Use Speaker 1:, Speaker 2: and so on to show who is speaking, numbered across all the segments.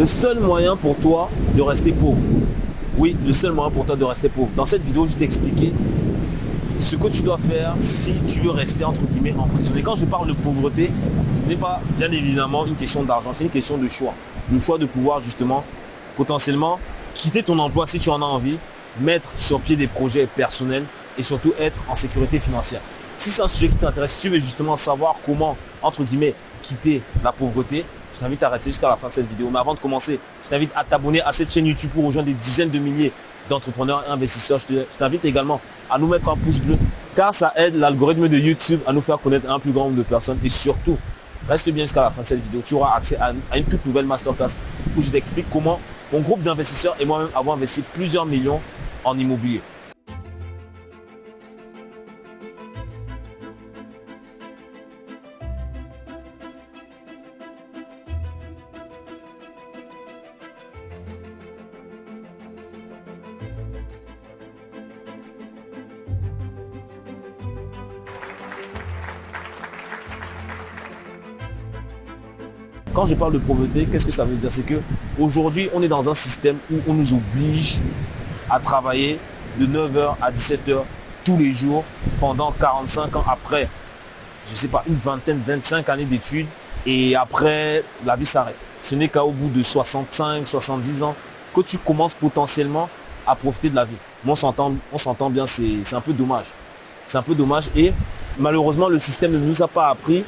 Speaker 1: le seul moyen pour toi de rester pauvre. Oui, le seul moyen pour toi de rester pauvre. Dans cette vidéo, je vais t'expliquer ce que tu dois faire si tu veux rester entre guillemets emprisonné. Quand je parle de pauvreté, ce n'est pas bien évidemment une question d'argent, c'est une question de choix. Le choix de pouvoir justement potentiellement quitter ton emploi si tu en as envie, mettre sur pied des projets personnels et surtout être en sécurité financière. Si c'est un sujet qui t'intéresse, si tu veux justement savoir comment, entre guillemets, quitter la pauvreté, je t'invite à rester jusqu'à la fin de cette vidéo. Mais avant de commencer, je t'invite à t'abonner à cette chaîne YouTube pour rejoindre des dizaines de milliers d'entrepreneurs et investisseurs. Je t'invite également à nous mettre un pouce bleu car ça aide l'algorithme de YouTube à nous faire connaître un plus grand nombre de personnes et surtout, reste bien jusqu'à la fin de cette vidéo. Tu auras accès à une toute nouvelle masterclass où je t'explique comment mon groupe d'investisseurs et moi-même avons investi plusieurs millions en immobilier. Quand je parle de pauvreté, qu'est-ce que ça veut dire? C'est que aujourd'hui, on est dans un système où on nous oblige à travailler de 9h à 17h tous les jours pendant 45 ans après, je sais pas, une vingtaine, 25 années d'études et après, la vie s'arrête. Ce n'est qu'au bout de 65, 70 ans que tu commences potentiellement à profiter de la vie. Moi, on s'entend bien, c'est un peu dommage. C'est un peu dommage et malheureusement, le système ne nous a pas appris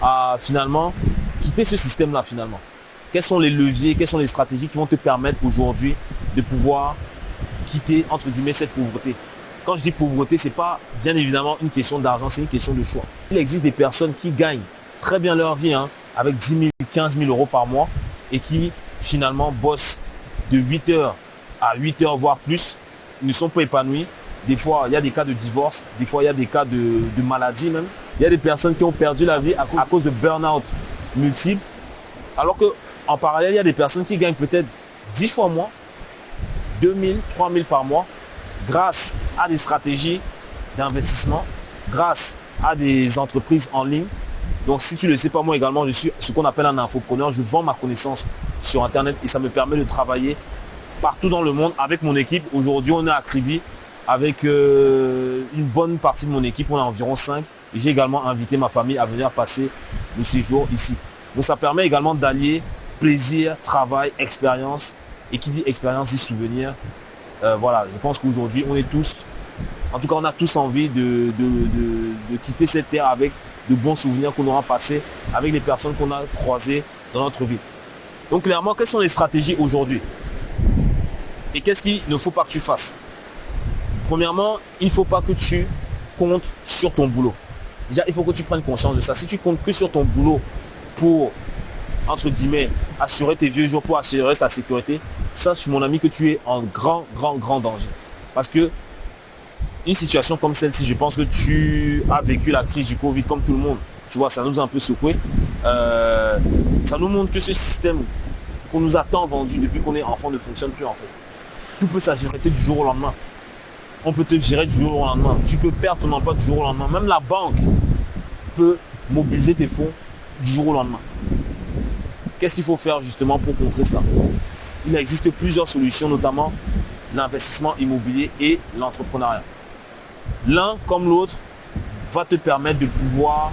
Speaker 1: à finalement quitter ce système-là finalement Quels sont les leviers, quelles sont les stratégies qui vont te permettre aujourd'hui de pouvoir quitter entre guillemets cette pauvreté? Quand je dis pauvreté, ce n'est pas bien évidemment une question d'argent, c'est une question de choix. Il existe des personnes qui gagnent très bien leur vie hein, avec 10 000, 15 000 euros par mois et qui finalement bossent de 8 heures à 8 heures voire plus, ils ne sont pas épanouis. Des fois, il y a des cas de divorce, des fois, il y a des cas de, maladie même. Il y a des personnes qui ont perdu la vie à cause de burn-out multiples. Alors que en parallèle, il y a des personnes qui gagnent peut-être 10 fois moins, 2000, 3000 par mois, grâce à des stratégies d'investissement, grâce à des entreprises en ligne. Donc si tu ne le sais pas, moi également, je suis ce qu'on appelle un infopreneur. Je vends ma connaissance sur Internet et ça me permet de travailler partout dans le monde avec mon équipe. Aujourd'hui, on est à Kribi avec euh, une bonne partie de mon équipe. On est environ 5 j'ai également invité ma famille à venir passer le séjour ici. Donc ça permet également d'allier plaisir, travail, expérience. Et qui dit expérience dit souvenir. Euh, voilà, je pense qu'aujourd'hui, on est tous, en tout cas, on a tous envie de, de, quitter cette terre avec de bons souvenirs qu'on aura passés avec les personnes qu'on a croisées dans notre vie. Donc clairement, quelles sont les stratégies aujourd'hui? Et qu'est-ce qu'il ne faut pas que tu fasses? Premièrement, il ne faut pas que tu comptes sur ton boulot. Déjà, il faut que tu prennes conscience de ça. Si tu comptes plus sur ton boulot pour, entre guillemets, assurer tes vieux jours, pour assurer ta sécurité, sache, mon ami, que tu es en grand, grand, grand danger. Parce que une situation comme celle-ci, je pense que tu as vécu la crise du Covid comme tout le monde. Tu vois, ça nous a un peu secoué. Euh, ça nous montre que ce système qu'on nous a tant vendu depuis qu'on est enfant ne fonctionne plus en fait. Tout peut s'agir du jour au lendemain on peut te gérer du jour au lendemain. Tu peux perdre ton emploi du jour au lendemain. Même la banque peut mobiliser tes fonds du jour au lendemain. Qu'est-ce qu'il faut faire justement pour contrer cela Il existe plusieurs solutions, notamment l'investissement immobilier et l'entrepreneuriat. L'un comme l'autre va te permettre de pouvoir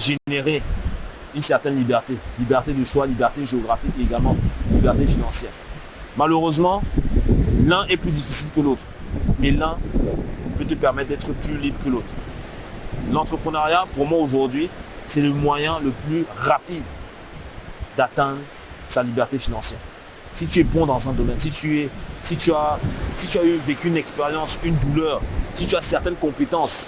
Speaker 1: générer une certaine liberté. Liberté de choix, liberté géographique et également liberté financière. Malheureusement, l'un est plus difficile que l'autre mais l'un peut te permettre d'être plus libre que l'autre. L'entrepreneuriat, pour moi aujourd'hui, c'est le moyen le plus rapide d'atteindre sa liberté financière. Si tu es bon dans un domaine, si tu, es, si tu, as, si tu as eu, vécu une expérience, une douleur, si tu as certaines compétences,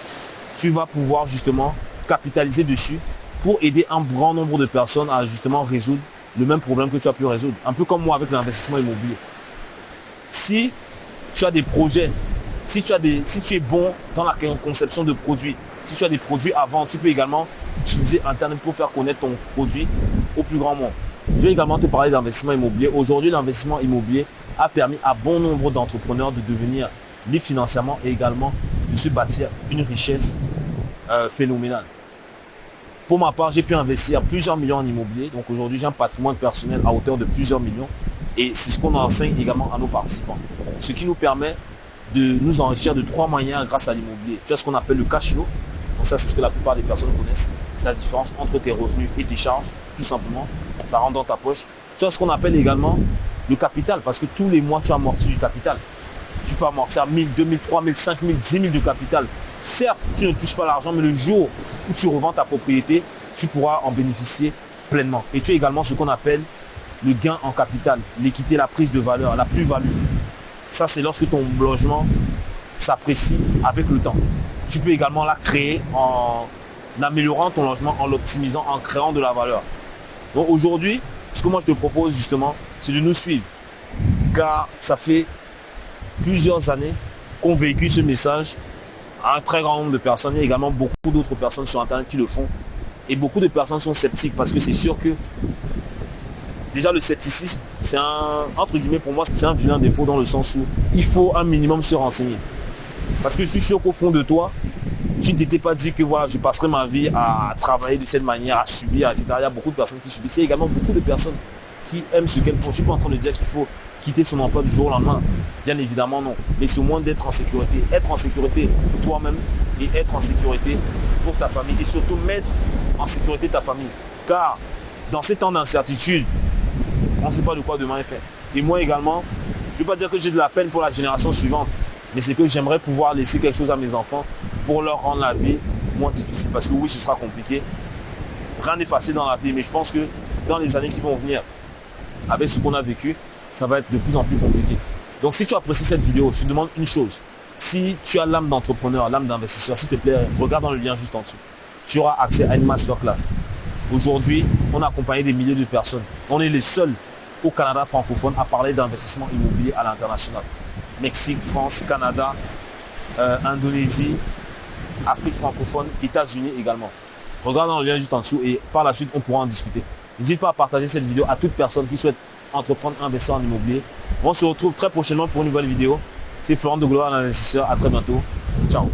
Speaker 1: tu vas pouvoir justement capitaliser dessus pour aider un grand nombre de personnes à justement résoudre le même problème que tu as pu résoudre. Un peu comme moi avec l'investissement immobilier. Si tu as des projets si tu, as des, si tu es bon dans la conception de produits, si tu as des produits vendre, tu peux également utiliser Internet pour faire connaître ton produit au plus grand nombre. Je vais également te parler d'investissement immobilier. Aujourd'hui, l'investissement immobilier a permis à bon nombre d'entrepreneurs de devenir libres financièrement et également de se bâtir une richesse euh, phénoménale. Pour ma part, j'ai pu investir plusieurs millions en immobilier. Donc aujourd'hui, j'ai un patrimoine personnel à hauteur de plusieurs millions. Et c'est ce qu'on enseigne également à nos participants. Ce qui nous permet de nous enrichir de trois manières grâce à l'immobilier. Tu as ce qu'on appelle le cash flow. Donc ça, c'est ce que la plupart des personnes connaissent. C'est la différence entre tes revenus et tes charges, tout simplement. Ça rentre dans ta poche. Tu as ce qu'on appelle également le capital, parce que tous les mois, tu amortis du capital. Tu peux amortir 1000, 2000, 3000, 5000, 10 000 de capital. Certes, tu ne touches pas l'argent, mais le jour où tu revends ta propriété, tu pourras en bénéficier pleinement. Et tu as également ce qu'on appelle le gain en capital, l'équité, la prise de valeur, la plus-value. Ça, c'est lorsque ton logement s'apprécie avec le temps. Tu peux également la créer en améliorant ton logement, en l'optimisant, en créant de la valeur. Donc aujourd'hui, ce que moi je te propose justement, c'est de nous suivre. Car ça fait plusieurs années qu'on véhicule ce message à un très grand nombre de personnes. Il y a également beaucoup d'autres personnes sur Internet qui le font. Et beaucoup de personnes sont sceptiques parce que c'est sûr que déjà le scepticisme, c'est un, entre guillemets pour moi, c'est un vilain défaut dans le sens où il faut un minimum se renseigner. Parce que je suis sûr qu'au fond de toi, tu ne t'étais pas dit que voilà, je passerai ma vie à travailler de cette manière, à subir, etc. Il y a beaucoup de personnes qui subissent. Il y a également beaucoup de personnes qui aiment ce qu'elles font. Je ne suis pas en train de dire qu'il faut quitter son emploi du jour au lendemain. Bien évidemment, non. Mais c'est au moins d'être en sécurité. Être en sécurité toi-même et être en sécurité pour ta famille. Et surtout mettre en sécurité ta famille. Car dans ces temps d'incertitude, on ne sait pas de quoi demain est fait. Et moi également, je ne veux pas dire que j'ai de la peine pour la génération suivante, mais c'est que j'aimerais pouvoir laisser quelque chose à mes enfants pour leur rendre la vie moins difficile. Parce que oui, ce sera compliqué. Rien n'est facile dans la vie, mais je pense que dans les années qui vont venir, avec ce qu'on a vécu, ça va être de plus en plus compliqué. Donc si tu apprécies cette vidéo, je te demande une chose. Si tu as l'âme d'entrepreneur, l'âme d'investisseur, s'il te plaît, regarde dans le lien juste en dessous. Tu auras accès à une masterclass. Aujourd'hui, on a accompagné des milliers de personnes. On est les seuls au Canada francophone à parler d'investissement immobilier à l'international. Mexique, France, Canada, euh, Indonésie, Afrique francophone, États-Unis également. Regarde le lien juste en dessous et par la suite, on pourra en discuter. N'hésite pas à partager cette vidéo à toute personne qui souhaite entreprendre, investir en immobilier. On se retrouve très prochainement pour une nouvelle vidéo. C'est Florent de Gloire, l'investisseur. À très bientôt. Ciao.